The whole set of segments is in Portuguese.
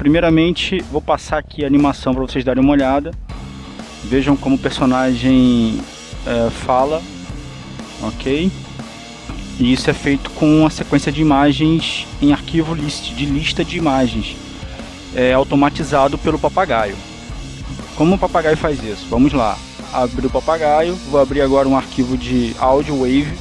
primeiramente vou passar aqui a animação para vocês darem uma olhada. Vejam como o personagem é, fala, ok? E isso é feito com a sequência de imagens em arquivo list, de lista de imagens, é, automatizado pelo papagaio. Como o papagaio faz isso? Vamos lá. Abrir o papagaio, vou abrir agora um arquivo de áudio wave.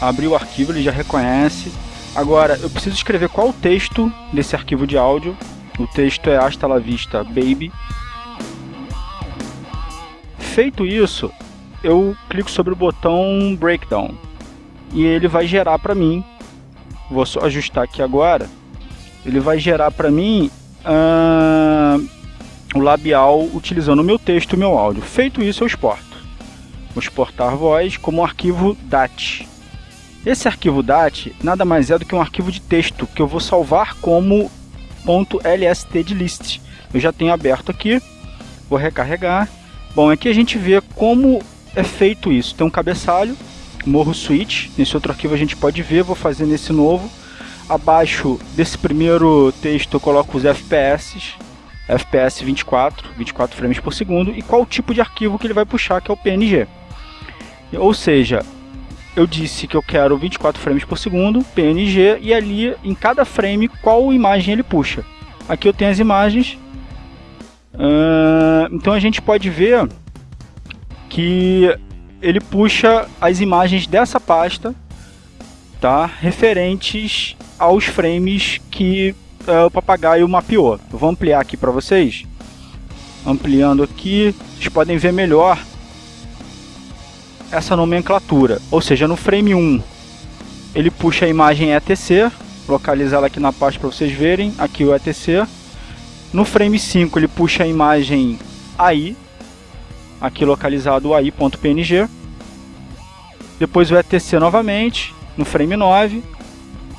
Abrir o arquivo, ele já reconhece. Agora, eu preciso escrever qual o texto desse arquivo de áudio. O texto é Hasta la vista, baby. Feito isso, eu clico sobre o botão Breakdown e ele vai gerar para mim. Vou só ajustar aqui agora. Ele vai gerar para mim uh, o labial utilizando o meu texto e o meu áudio. Feito isso, eu exporto. Vou exportar voz como um arquivo DAT. Esse arquivo DAT nada mais é do que um arquivo de texto que eu vou salvar como .lst de list. Eu já tenho aberto aqui, vou recarregar. Bom, aqui a gente vê como é feito isso. Tem um cabeçalho, morro switch. Nesse outro arquivo a gente pode ver, vou fazer nesse novo. Abaixo desse primeiro texto eu coloco os FPS, FPS 24, 24 frames por segundo, e qual tipo de arquivo que ele vai puxar, que é o PNG. Ou seja, eu disse que eu quero 24 frames por segundo, PNG, e ali em cada frame qual imagem ele puxa. Aqui eu tenho as imagens, uh, então a gente pode ver que ele puxa as imagens dessa pasta, tá? Referentes aos frames que uh, o papagaio mapeou. Eu vou ampliar aqui para vocês. Ampliando aqui, vocês podem ver melhor essa nomenclatura. Ou seja, no frame 1, ele puxa a imagem ETC, localizar ela aqui na pasta para vocês verem, aqui o ETC. No frame 5, ele puxa a imagem AI, aqui localizado o AI.png. Depois o ETC novamente, no frame 9.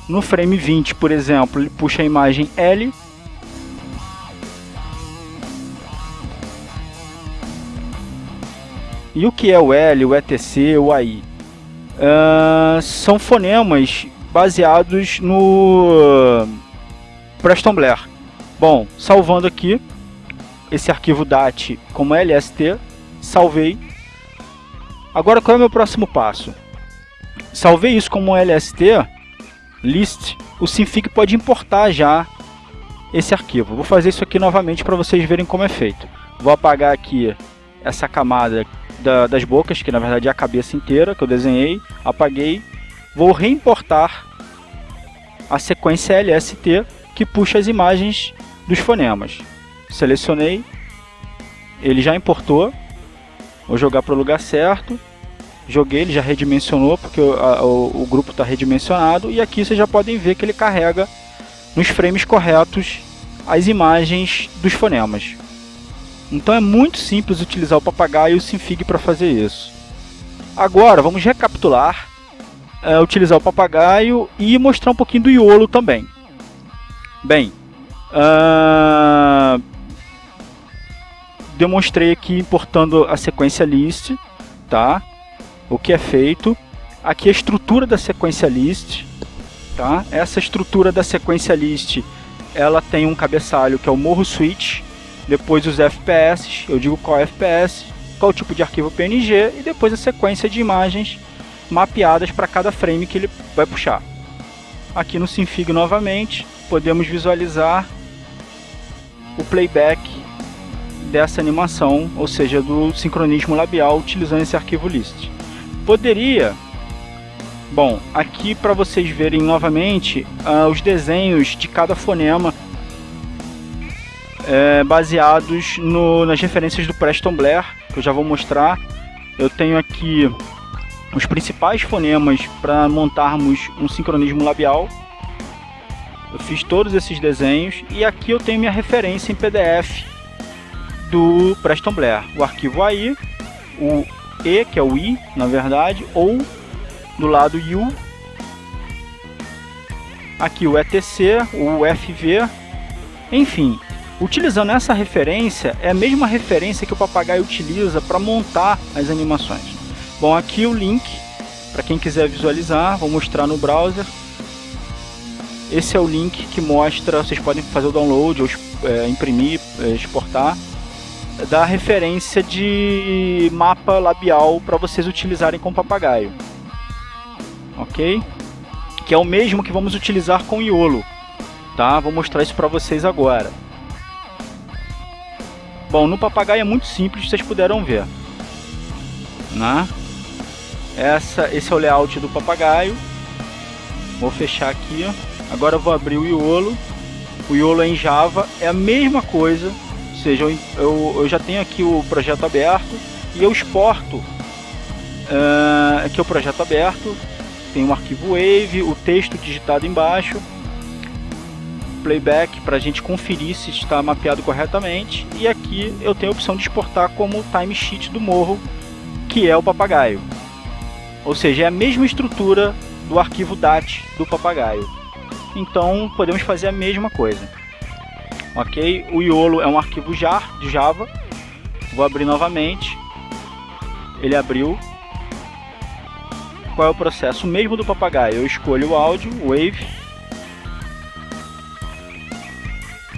No frame 20, por exemplo, ele puxa a imagem L. E o que é o L, o ETC, o AI? Uh, são fonemas baseados no Preston Blair. Bom, salvando aqui esse arquivo DAT como LST, salvei. Agora qual é o meu próximo passo? Salvei isso como LST, list, o Synfig pode importar já esse arquivo. Vou fazer isso aqui novamente para vocês verem como é feito. Vou apagar aqui essa camada da, das bocas, que na verdade é a cabeça inteira que eu desenhei, apaguei. Vou reimportar a sequência LST que puxa as imagens dos fonemas. Selecionei, ele já importou, Vou jogar para o lugar certo. Joguei, ele já redimensionou, porque o, a, o, o grupo está redimensionado. E aqui vocês já podem ver que ele carrega nos frames corretos as imagens dos fonemas. Então é muito simples utilizar o papagaio e o Synfig para fazer isso. Agora vamos recapitular, é, utilizar o papagaio e mostrar um pouquinho do iolo também. Bem, uh, demonstrei aqui importando a sequência list, tá? O que é feito. Aqui a estrutura da sequência list, tá? Essa estrutura da sequência list, ela tem um cabeçalho que é o morro switch, depois os FPS, eu digo qual FPS, qual tipo de arquivo PNG e depois a sequência de imagens mapeadas para cada frame que ele vai puxar. Aqui no Synfig novamente, podemos visualizar o playback dessa animação, ou seja, do sincronismo labial utilizando esse arquivo list. Poderia, bom, aqui para vocês verem novamente uh, os desenhos de cada fonema é, baseados no, nas referências do Preston Blair, que eu já vou mostrar. Eu tenho aqui os principais fonemas para montarmos um sincronismo labial. Eu fiz todos esses desenhos e aqui eu tenho minha referência em PDF do Preston Blair. O arquivo AI, o E, que é o I, na verdade, ou do lado U, aqui o ETC, o FV, enfim, utilizando essa referência, é a mesma referência que o papagaio utiliza para montar as animações. Bom, aqui o link, para quem quiser visualizar, vou mostrar no browser. esse é o link que mostra, vocês podem fazer o download ou é, imprimir, é, exportar, da referência de mapa labial para vocês utilizarem com papagaio. Ok? Que é o mesmo que vamos utilizar com Iolo. Tá? Vou mostrar isso para vocês agora. Bom, no papagaio é muito simples, vocês puderam ver. Né? Essa, esse é o layout do papagaio. Vou fechar aqui. Agora vou abrir o Iolo. O Iolo é em Java, é a mesma coisa. Ou seja, eu, eu, eu já tenho aqui o projeto aberto e eu exporto. Uh, aqui é o projeto aberto. Tem um arquivo Wave, o texto digitado embaixo playback para a gente conferir se está mapeado corretamente. E aqui eu tenho a opção de exportar como timesheet do morro que é o papagaio. Ou seja, é a mesma estrutura do arquivo DAT do papagaio. Então podemos fazer a mesma coisa. Ok? o iolo é um arquivo jar de Java. Vou abrir novamente. Ele abriu. Qual é o processo? O mesmo do papagaio, eu escolho o áudio, wave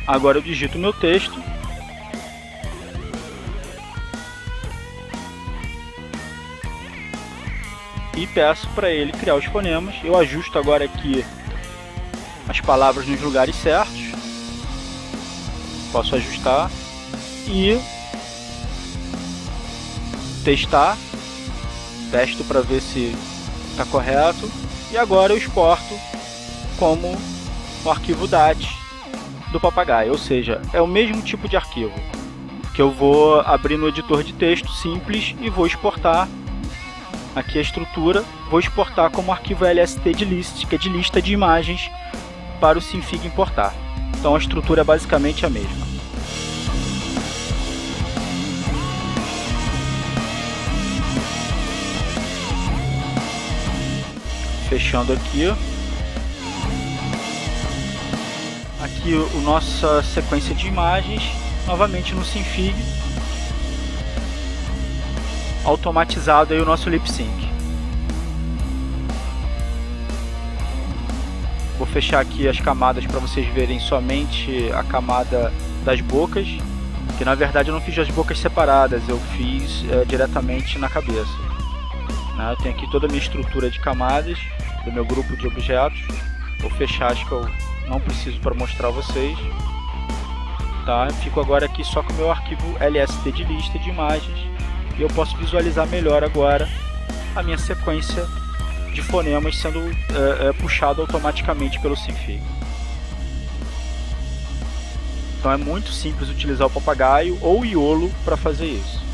Agora eu digito meu texto. E peço para ele criar os fonemas. Eu ajusto agora aqui as palavras nos lugares certos. Posso ajustar e testar. Testo para ver se está correto. E agora eu exporto como o arquivo DAT do papagaio, ou seja, é o mesmo tipo de arquivo que eu vou abrir no editor de texto simples e vou exportar aqui a estrutura, vou exportar como arquivo LST de list, que é de lista de imagens para o Sinfig importar. Então a estrutura é basicamente a mesma. Fechando aqui, aqui o nossa sequência de imagens, novamente no Sinfig, automatizado aí o nosso lip sync. Vou fechar aqui as camadas para vocês verem somente a camada das bocas, que na verdade eu não fiz as bocas separadas, eu fiz é, diretamente na cabeça. Né? Eu tenho aqui toda a minha estrutura de camadas do meu grupo de objetos. Vou fechar as que eu não preciso para mostrar a vocês. Tá? Fico agora aqui só com o meu arquivo LST de lista de imagens e eu posso visualizar melhor agora a minha sequência de fonemas sendo é, é, puxado automaticamente pelo Sinfig. Então é muito simples utilizar o papagaio ou o iolo para fazer isso.